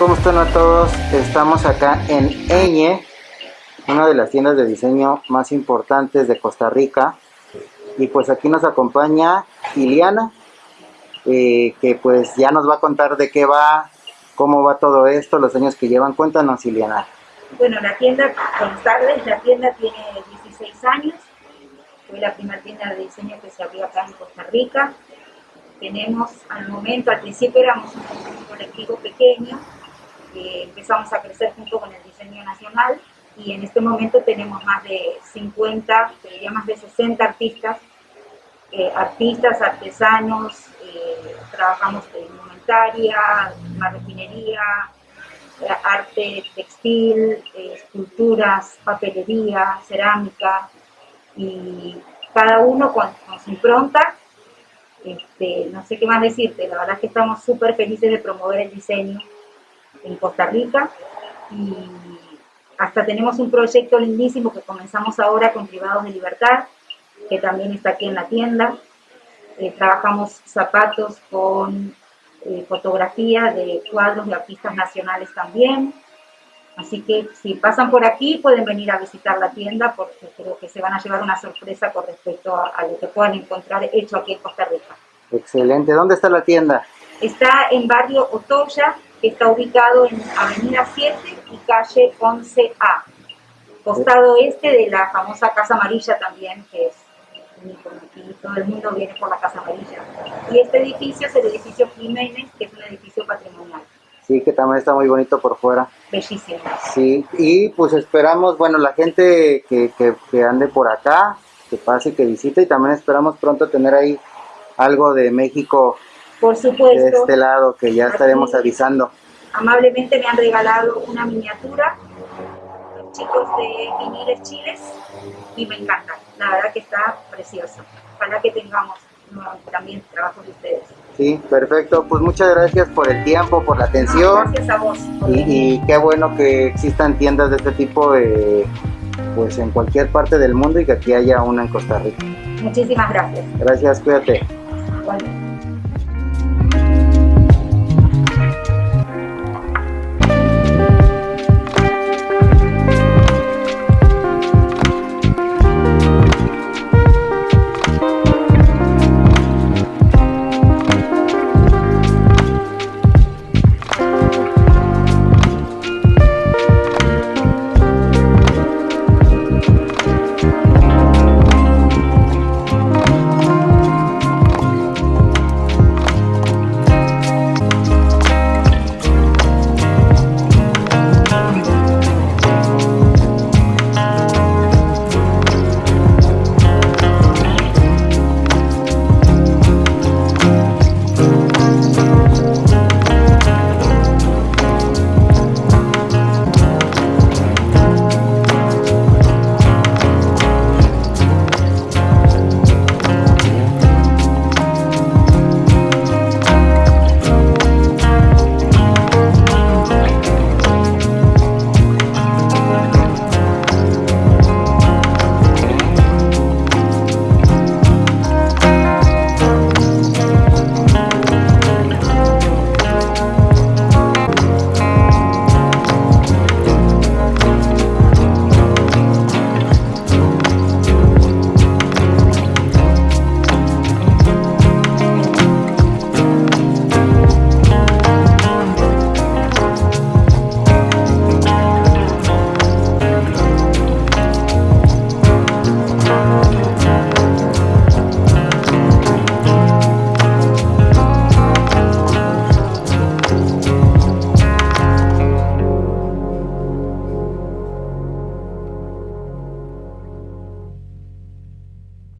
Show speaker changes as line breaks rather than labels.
amigos, estamos acá en Eñe, una de las tiendas de diseño más importantes de Costa Rica. Y pues aquí nos acompaña Iliana, eh, que pues ya nos va a contar de qué va, cómo va todo esto, los años que llevan. Cuéntanos, Iliana.
Bueno, la tienda, buenas tardes, la tienda tiene 16 años. Fue la primera tienda de diseño que se abrió acá en Costa Rica. Tenemos al momento, al principio éramos un colectivo pequeño, empezamos a crecer junto con el diseño nacional y en este momento tenemos más de 50, diría más de 60 artistas, eh, artistas, artesanos, eh, trabajamos en indumentaria, marroquinería, eh, arte textil, esculturas, papelería, cerámica y cada uno con, su impronta. Este, no sé qué más decirte, la verdad es que estamos súper felices de promover el diseño en Costa Rica y hasta tenemos un proyecto lindísimo que comenzamos ahora con Privados de Libertad, que también está aquí en la tienda. Eh, trabajamos zapatos con eh, fotografía de cuadros de artistas nacionales también. Así que si pasan por aquí pueden venir a visitar la tienda porque creo que se van a llevar una sorpresa con respecto a, a lo que puedan encontrar hecho aquí en Costa Rica.
Excelente. ¿Dónde está la tienda?
Está en barrio Otoya, que está ubicado en Avenida 7 y calle 11A, costado este de la famosa Casa Amarilla también, que es aquí todo el mundo viene por la Casa Amarilla. Y este edificio es el edificio Jiménez, que es un edificio patrimonial.
Sí, que también está muy bonito por fuera.
Bellísimo.
Sí, y pues esperamos, bueno, la gente que, que, que ande por acá, que pase, que visite, y también esperamos pronto tener ahí algo de México
por supuesto.
De este lado, que ya estaremos avisando.
Amablemente me han regalado una miniatura, los chicos de Viniles Chiles, y me encanta. La verdad que está precioso. Ojalá que tengamos también trabajos de ustedes.
Sí, perfecto. Pues muchas gracias por el tiempo, por la atención.
gracias a vos.
Y, y, qué bueno que existan tiendas de este tipo pues en cualquier parte del mundo y que aquí haya una en Costa Rica.
Muchísimas gracias.
Gracias, cuídate.
Bueno.